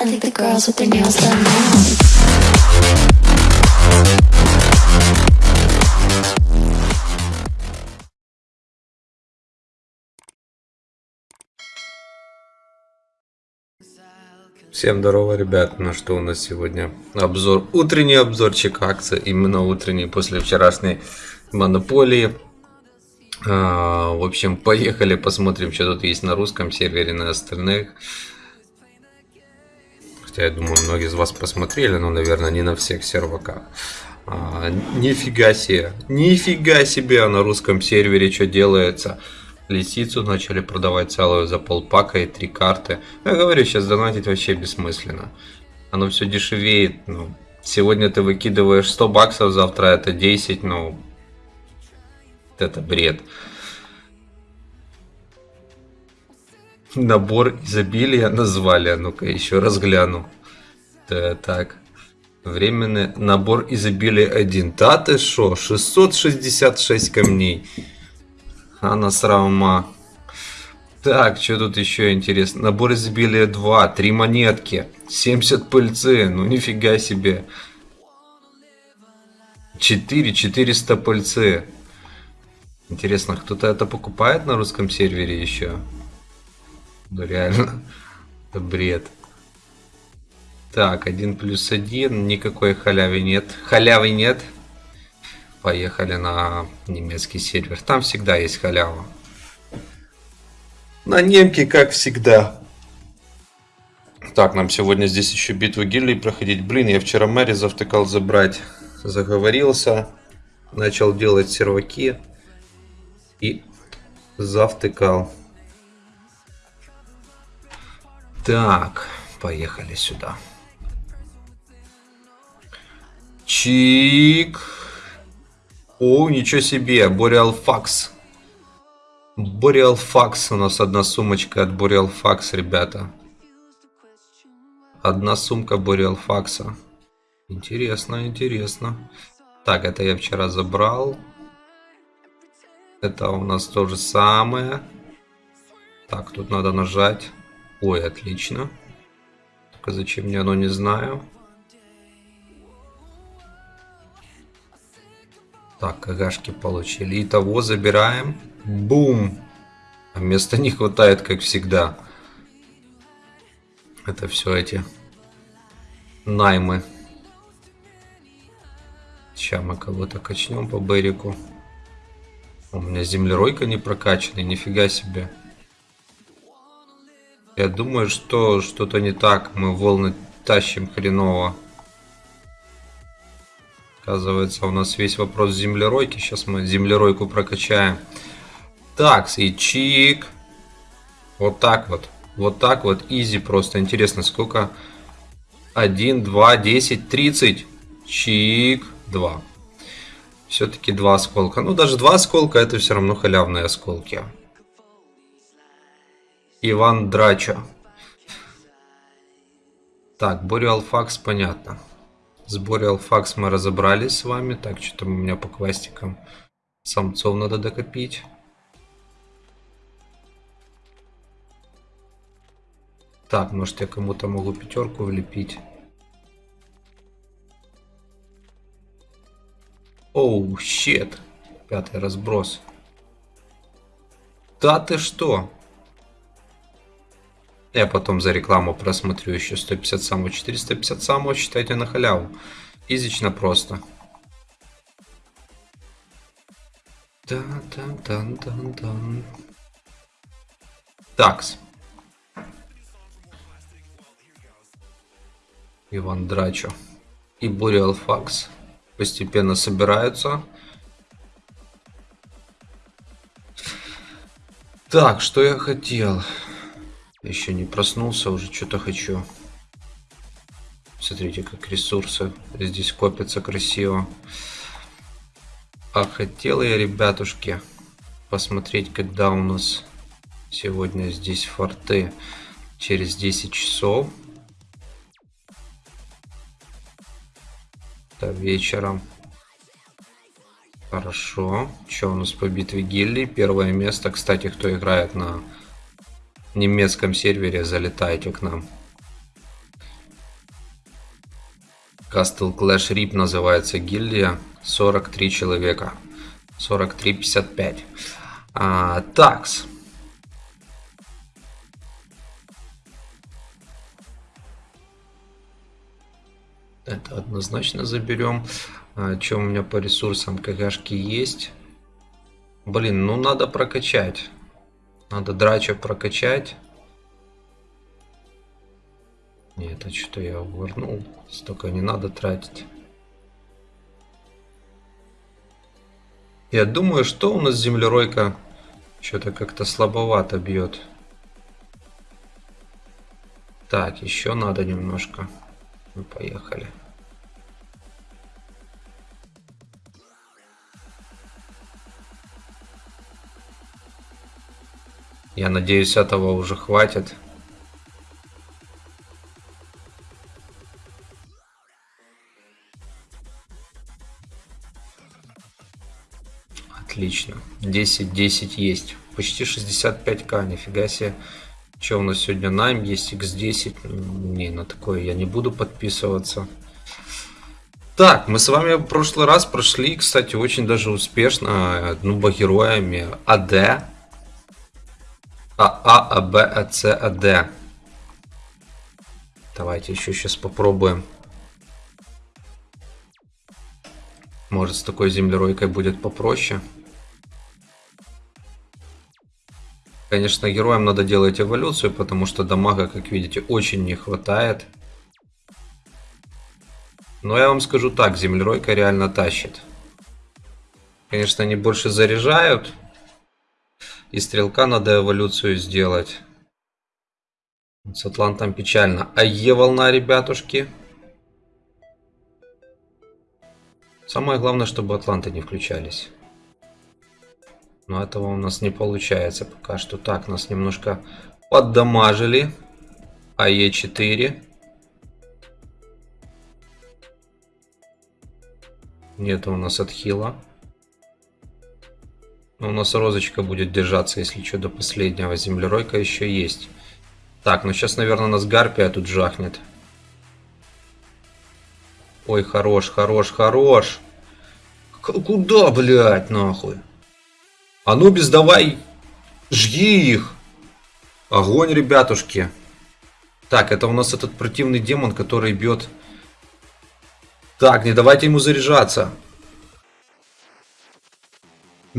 I think the girls with their nails done now. Всем здорово, ребят. Ну что у нас сегодня? Обзор, утренний обзорчик акций, именно утренний после вчерашней монополии. А, в общем, поехали посмотрим, что тут есть на русском сервере, на остальных. Хотя я думаю, многие из вас посмотрели, но, наверное, не на всех серваках. А, нифига себе, нифига себе на русском сервере что делается. Лисицу начали продавать целую за полпака и три карты. Я говорю, сейчас донатить вообще бессмысленно. Оно все дешевеет. Ну, сегодня ты выкидываешь 100 баксов, завтра это 10, ну... Это бред. Набор изобилия назвали. А Ну-ка, еще раз гляну. Так. Временный набор изобилия 1. Да ты шо? 666 камней. Она срама. Так, что тут еще интересно? Набор изобилия 2, 3 монетки, 70 пыльцы, ну нифига себе. 4, 400 пыльцы. Интересно, кто-то это покупает на русском сервере еще? Ну реально, это бред. Так, 1 плюс 1, никакой халявы нет. Халявы нет. Поехали на немецкий сервер. Там всегда есть халява. На немке, как всегда. Так, нам сегодня здесь еще битву гильдий проходить. Блин, я вчера Мэри завтыкал забрать. Заговорился. Начал делать серваки. И завтыкал. Так, поехали сюда. Чик. О, ничего себе, Boreal Fax. Boreal Fax у нас одна сумочка от Boreal Fax, ребята. Одна сумка Boreal Fax. Интересно, интересно. Так, это я вчера забрал. Это у нас то же самое. Так, тут надо нажать. Ой, отлично. Только зачем мне оно, не знаю. Так, кагашки получили. Итого забираем. Бум! А места не хватает, как всегда. Это все эти наймы. Сейчас мы кого-то качнем по берегу. У меня землеройка не прокачанная, нифига себе. Я думаю, что что-то не так. Мы волны тащим хреново. Оказывается, у нас весь вопрос землеройки. Сейчас мы землеройку прокачаем. Так, и чик. Вот так вот. Вот так вот. Изи просто. Интересно, сколько? 1, 2, 10, 30. Чик. 2. Все-таки два осколка. Ну, даже два осколка это все равно халявные осколки. Иван Драчо. Так, Бориал Факс, понятно. С Бориалфакс мы разобрались с вами. Так, что там у меня по квастикам самцов надо докопить. Так, может я кому-то могу пятерку влепить. Оу, oh, щет. Пятый разброс. Да ты что? Я потом за рекламу просмотрю еще 150 самого, 450 самого, считайте на халяву. Изично просто. Такс. Иван Драчо и Буриал Факс постепенно собираются. Так, что я хотел? Еще не проснулся, уже что-то хочу. Смотрите, как ресурсы здесь копятся красиво. А хотел я, ребятушки, посмотреть, когда у нас сегодня здесь форты через 10 часов. Это вечером. Хорошо. Что у нас по битве гильдий? Первое место, кстати, кто играет на немецком сервере, залетайте к нам. Castle Clash Rip называется гильдия. 43 человека. 43-55. А, такс. Это однозначно заберем. А, что у меня по ресурсам? КГшки есть. Блин, ну надо прокачать. Надо драча прокачать. Нет, а что я увернул? Столько не надо тратить. Я думаю, что у нас землеройка что-то как-то слабовато бьет. Так, еще надо немножко. Ну, поехали. Я надеюсь, этого уже хватит. Отлично. 10-10 есть. Почти 65к, нифига себе. Что у нас сегодня найм есть x10. Не, на такое я не буду подписываться. Так, мы с вами в прошлый раз прошли, кстати, очень даже успешно, ну, героями АД. АА, АБ, АЦ, АД. Давайте еще сейчас попробуем. Может, с такой землеройкой будет попроще. Конечно, героям надо делать эволюцию, потому что дамага, как видите, очень не хватает. Но я вам скажу так, землеройка реально тащит. Конечно, они больше заряжают. И стрелка надо эволюцию сделать. С Атлантом печально. А Е-волна, ребятушки. Самое главное, чтобы Атланты не включались. Но этого у нас не получается пока что. Так, нас немножко поддамажили. АЕ4. Нет у нас отхила. Но у нас розочка будет держаться, если что, до последнего. Землеройка еще есть. Так, ну сейчас, наверное, нас гарпия тут жахнет. Ой, хорош, хорош, хорош. Куда, блядь, нахуй? Анубис, давай, жги их. Огонь, ребятушки. Так, это у нас этот противный демон, который бьет. Так, не давайте ему заряжаться.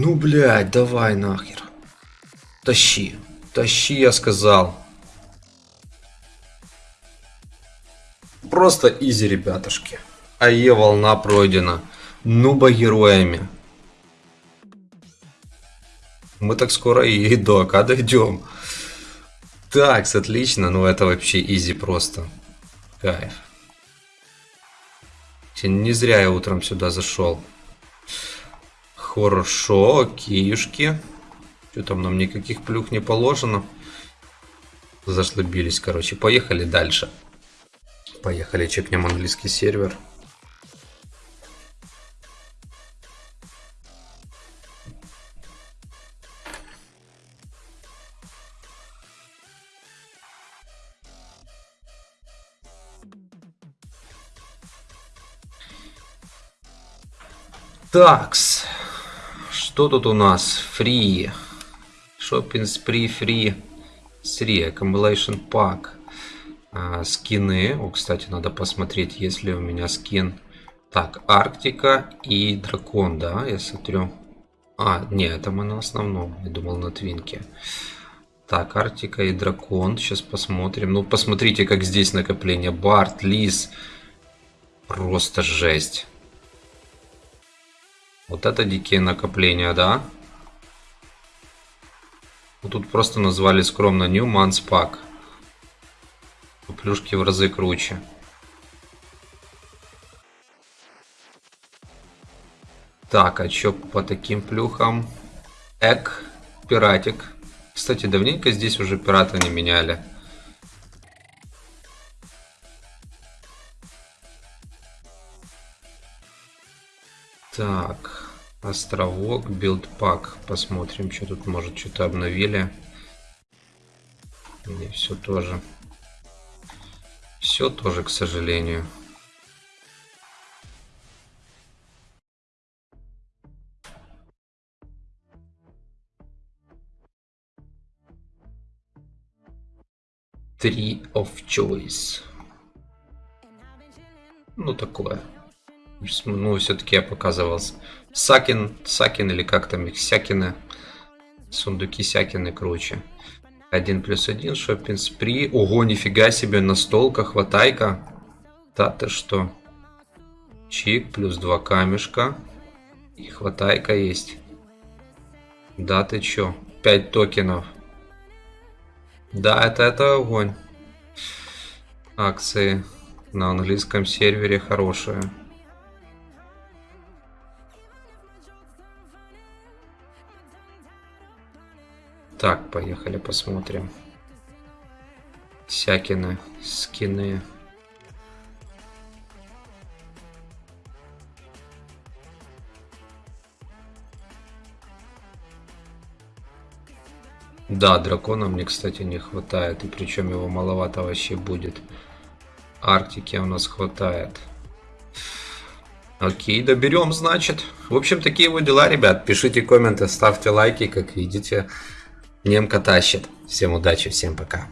Ну, блядь, давай нахер. Тащи. Тащи, я сказал. Просто изи, ребятушки. АЕ волна пройдена. Нуба героями. Мы так скоро и до АК дойдем. Так, отлично. Ну это вообще изи просто. Кайф. Не зря я утром сюда зашел. Хорошо, окейшки. Что там нам никаких плюх не положено. Зашлыбились, короче. Поехали дальше. Поехали, чекнем английский сервер. Такс. Что тут у нас? Free. Shopping Spree Free 3. Accumulation Pack. А, скины. О, кстати, надо посмотреть, есть ли у меня скин. Так, Арктика и Дракон, да, я смотрю. А, нет, это мы на основном. Я думал на Твинке. Так, Арктика и Дракон. Сейчас посмотрим. Ну, посмотрите, как здесь накопление. Барт, Лис. Просто жесть. Вот это дикие накопления, да? Вот тут просто назвали скромно New Months Pack. Плюшки в разы круче. Так, а чё по таким плюхам? Эк, пиратик. Кстати, давненько здесь уже пирата не меняли. Так, Островок, билдпак. Посмотрим, что тут, может, что-то обновили. И все тоже. Все тоже, к сожалению. Three of Choice. Ну, такое. Ну, все-таки я показывался. Сакин, Сакин или как там их, Сякины. Сундуки Сякины круче. Один плюс один, шоппинг спри. Ого, нифига себе, настолка, хватайка. Да ты что? Чик, плюс два камешка. И хватайка есть. Да ты чё? 5 токенов. Да, это, это огонь. Акции на английском сервере хорошие. Так, поехали посмотрим. Всякины, скины. Да, дракона мне, кстати, не хватает. И причем его маловато вообще будет. Арктики у нас хватает. Окей, доберем, значит. В общем, такие вот дела, ребят. Пишите комменты, ставьте лайки, как видите. Немка тащит. Всем удачи, всем пока.